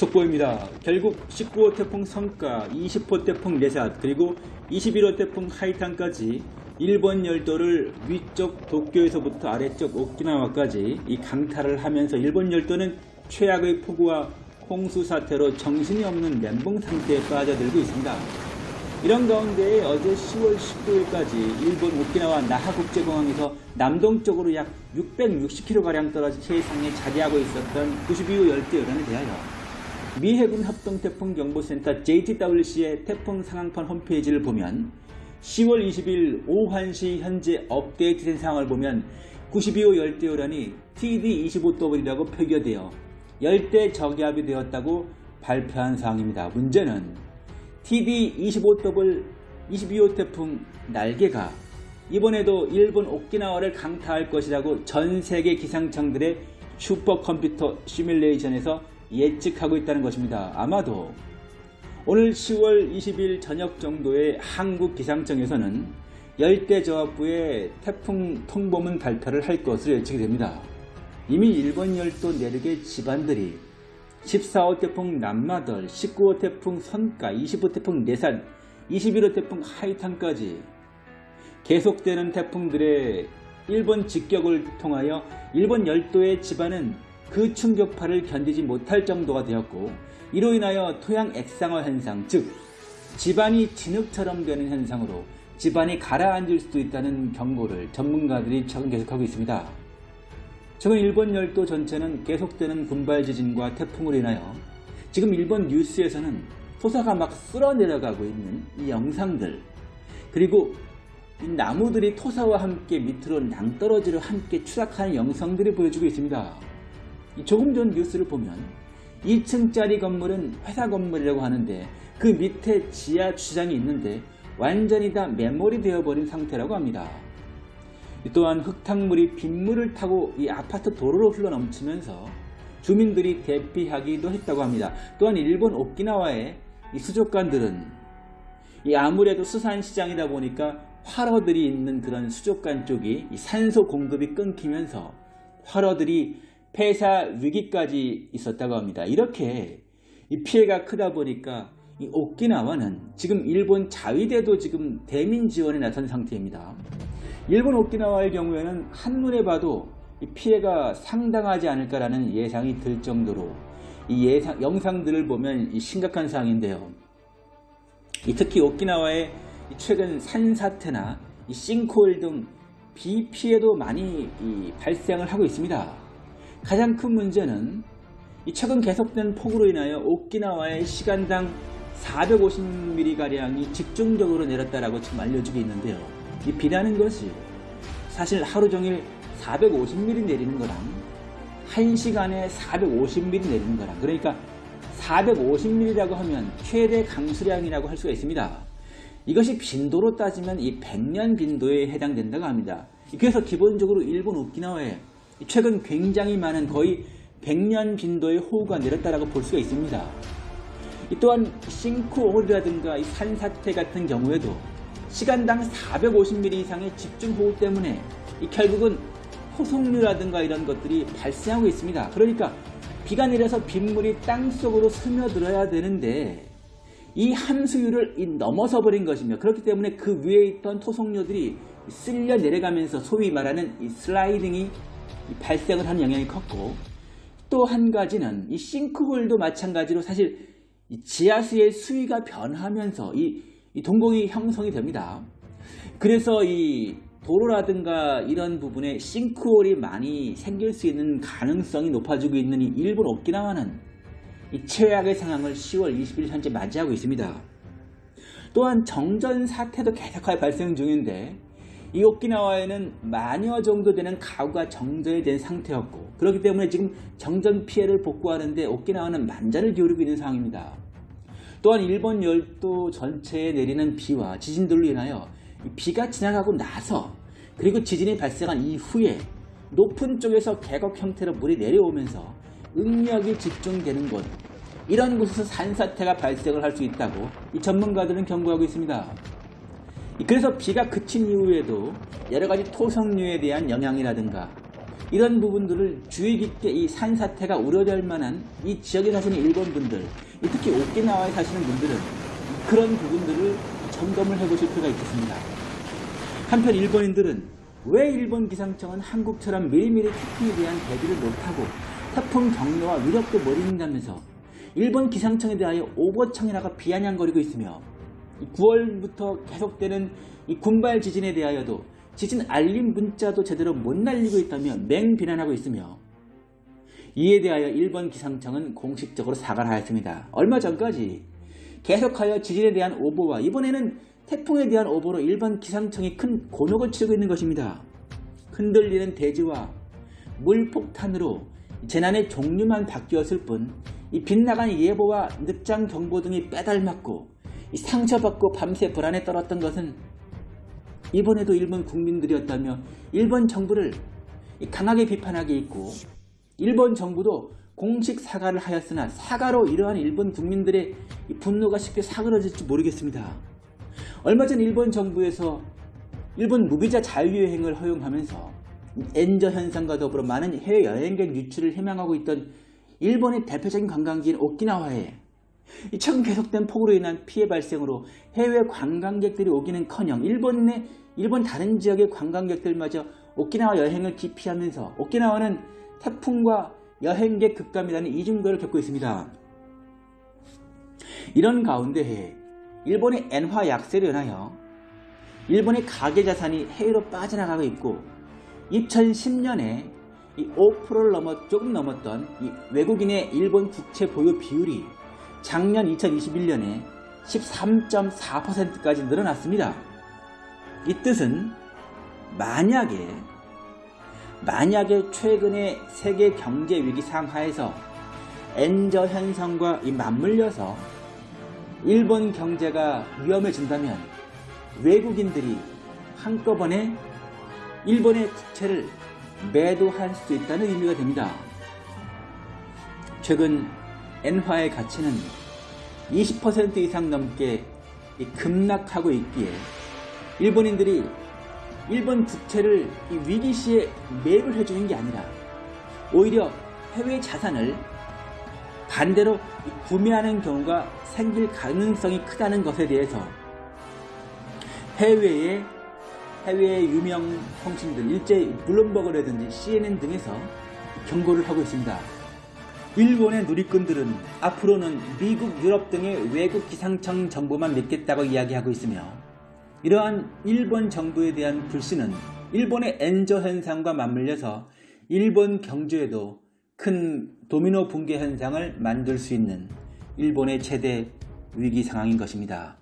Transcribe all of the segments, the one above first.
속보입니다. 결국 19호 태풍 성과, 20호 태풍 네삿, 그리고 21호 태풍 하이탄까지 일본 열도를 위쪽 도쿄에서부터 아래쪽 오키나와까지 이 강타를 하면서 일본 열도는 최악의 폭우와 홍수 사태로 정신이 없는 멘붕 상태에 빠져들고 있습니다. 이런 가운데 어제 10월 19일까지 일본 오키나와 나하국제공항에서 남동쪽으로 약 660km가량 떨어진 해상에 자리하고 있었던 92호 열대어란에 대하여 미 해군 합동태풍경보센터 JTWC의 태풍 상황판 홈페이지를 보면 10월 20일 오후 1시 현재 업데이트된 상황을 보면 92호 열대어란이 TD25W라고 표기되어 열대 저기압이 되었다고 발표한 사항입니다. 문제는 TD25W 22호 태풍 날개가 이번에도 일본 오키나와를 강타할 것이라고 전 세계 기상청들의 슈퍼컴퓨터 시뮬레이션에서 예측하고 있다는 것입니다. 아마도 오늘 10월 20일 저녁 정도에 한국 기상청에서는 열대저압부의 태풍 통보문 발표를 할 것으로 예측이 됩니다. 이미 일본 열도 내륙의 집안들이 14호 태풍 남마덜, 19호 태풍 선가, 20호 태풍 내산, 21호 태풍 하이탄까지 계속되는 태풍들의 일본 직격을 통하여 일본 열도의 집안은 그 충격파를 견디지 못할 정도가 되었고 이로 인하여 토양 액상화 현상 즉 집안이 진흙처럼 되는 현상으로 집안이 가라앉을 수도 있다는 경고를 전문가들이 최근 계속하고 있습니다. 최근 일본 열도 전체는 계속되는 군발 지진과 태풍으로 인하여 지금 일본 뉴스에서는 토사가 막 쓸어 내려가고 있는 이 영상들 그리고 이 나무들이 토사와 함께 밑으로 낭떠러지로 함께 추락하는 영상들이 보여주고 있습니다. 조금 전 뉴스를 보면 2층짜리 건물은 회사 건물이라고 하는데 그 밑에 지하 주장이 있는데 완전히 다 메모리 되어버린 상태라고 합니다. 또한 흙탕물이 빗물을 타고 이 아파트 도로로 흘러넘치면서 주민들이 대피하기도 했다고 합니다. 또한 일본 오키나와의 이 수족관들은 이 아무래도 수산시장이다 보니까 활어들이 있는 그런 수족관 쪽이 산소 공급이 끊기면서 활어들이 폐사 위기까지 있었다고 합니다. 이렇게 피해가 크다 보니까 오키나와는 지금 일본 자위대도 지금 대민 지원에 나선 상태입니다. 일본 오키나와의 경우에는 한눈에 봐도 피해가 상당하지 않을까라는 예상이 들 정도로 이 예상, 영상들을 보면 심각한 상황인데요. 특히 오키나와의 최근 산사태나 싱크홀 등 비피해도 많이 발생을 하고 있습니다. 가장 큰 문제는 최근 계속된 폭우로 인하여 오키나와의 시간당 450mm가량이 집중적으로 내렸다라고 지금 알려지고 있는데요. 이 비라는 것이 사실 하루 종일 450mm 내리는 거랑 1시간에 450mm 내리는 거랑 그러니까 450mm라고 하면 최대 강수량이라고 할 수가 있습니다. 이것이 빈도로 따지면 이 100년 빈도에 해당된다고 합니다. 그래서 기본적으로 일본 오키나와에 최근 굉장히 많은 거의 100년 빈도의 호우가 내렸다고 볼 수가 있습니다. 또한 싱크홀이라든가 산사태 같은 경우에도 시간당 450mm 이상의 집중호우 때문에 결국은 호송류라든가 이런 것들이 발생하고 있습니다. 그러니까 비가 내려서 빗물이 땅속으로 스며들어야 되는데 이 함수율을 넘어서 버린 것이며 그렇기 때문에 그 위에 있던 토속류들이 쓸려 내려가면서 소위 말하는 이 슬라이딩이 발생을 하는 영향이 컸고 또 한 가지는 이 싱크홀도 마찬가지로 사실 지하수의 수위가 변하면서 이, 이 동공이 형성이 됩니다. 그래서 이 도로라든가 이런 부분에 싱크홀이 많이 생길 수 있는 가능성이 높아지고 있는 이 일본 오키나와는 이 최악의 상황을 10월 20일 현재 맞이하고 있습니다. 또한 정전 사태도 계속하여 발생 중인데 이 오키나와에는 만여 정도 되는 가구가 정전이 된 상태였고 그렇기 때문에 지금 정전 피해를 복구하는데 오키나와는 만전을 기울이고 있는 상황입니다. 또한 일본 열도 전체에 내리는 비와 지진들로 인하여 비가 지나가고 나서 그리고 지진이 발생한 이후에 높은 쪽에서 계곡 형태로 물이 내려오면서 응력이 집중되는 곳 이런 곳에서 산사태가 발생을 할 수 있다고 이 전문가들은 경고하고 있습니다. 그래서 비가 그친 이후에도 여러 가지 토성류에 대한 영향이라든가 이런 부분들을 주의 깊게 이 산사태가 우려될 만한 이 지역에 사시는 일본 분들, 특히 오키나와에 사시는 분들은 그런 부분들을 점검을 해보실 필요가 있겠습니다. 한편 일본인들은 왜 일본 기상청은 한국처럼 미리미리 태풍에 대한 대비를 못하고 태풍 경로와 위력도 모른다면서 일본 기상청에 대하여 오버청이라가 비아냥거리고 있으며 9월부터 계속되는 이 군발 지진에 대하여도 지진 알림 문자도 제대로 못 날리고 있다며 맹비난하고 있으며 이에 대하여 일본 기상청은 공식적으로 사과를 하였습니다. 얼마 전까지 계속하여 지진에 대한 오보와 이번에는 태풍에 대한 오보로 일본 기상청이 큰 곤혹을 치르고 있는 것입니다. 흔들리는 대지와 물폭탄으로 재난의 종류만 바뀌었을 뿐 이 빗나간 예보와 늑장 경보 등이 빼닮았고 상처받고 밤새 불안에 떨었던 것은 이번에도 일본 국민들이었다며 일본 정부를 강하게 비판하게 있고 일본 정부도 공식 사과를 하였으나 사과로 이러한 일본 국민들의 분노가 쉽게 사그러질지 모르겠습니다. 얼마 전 일본 정부에서 일본 무비자 자유여행을 허용하면서 엔저 현상과 더불어 많은 해외 여행객 유치를 희망하고 있던 일본의 대표적인 관광지인 오키나와에 최근 계속된 폭우로 인한 피해 발생으로 해외 관광객들이 오기는커녕 일본 내 일본 다른 지역의 관광객들마저 오키나와 여행을 기피하면서 오키나와는 태풍과 여행객 급감이라는 이중거를 겪고 있습니다. 이런 가운데 일본의 엔화 약세로 인하여 일본의 가계자산이 해외로 빠져나가고 있고 2010년에 5%를 넘어 조금 넘었던 외국인의 일본 국채 보유 비율이 작년 2021년에 13.4%까지 늘어났습니다. 이 뜻은 만약에 만약에 최근의 세계 경제 위기 상하에서 엔저 현상과 맞물려서 일본 경제가 위험해진다면 외국인들이 한꺼번에 일본의 국채를 매도할 수 있다는 의미가 됩니다. 최근 엔화의 가치는 20% 이상 넘게 급락하고 있기에 일본인들이 일본 국채를 위기 시에 매입을 해주는 게 아니라 오히려 해외 자산을 반대로 구매하는 경우가 생길 가능성이 크다는 것에 대해서 해외의 해외의 유명 통신들 일제 블룸버그라든지 CNN 등에서 경고를 하고 있습니다. 일본의 누리꾼들은 앞으로는 미국, 유럽 등의 외국 기상청 정보만 믿겠다고 이야기하고 있으며 이러한 일본 정부에 대한 불신은 일본의 엔저 현상과 맞물려서 일본 경제에도 큰 도미노 붕괴 현상을 만들 수 있는 일본의 최대 위기 상황인 것입니다.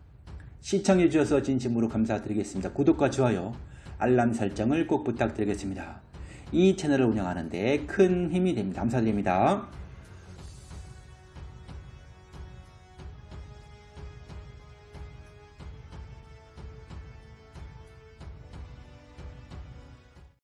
시청해 주셔서 진심으로 감사드리겠습니다. 구독과 좋아요, 알람 설정을 꼭 부탁드리겠습니다. 이 채널을 운영하는 데 큰 힘이 됩니다. 감사드립니다.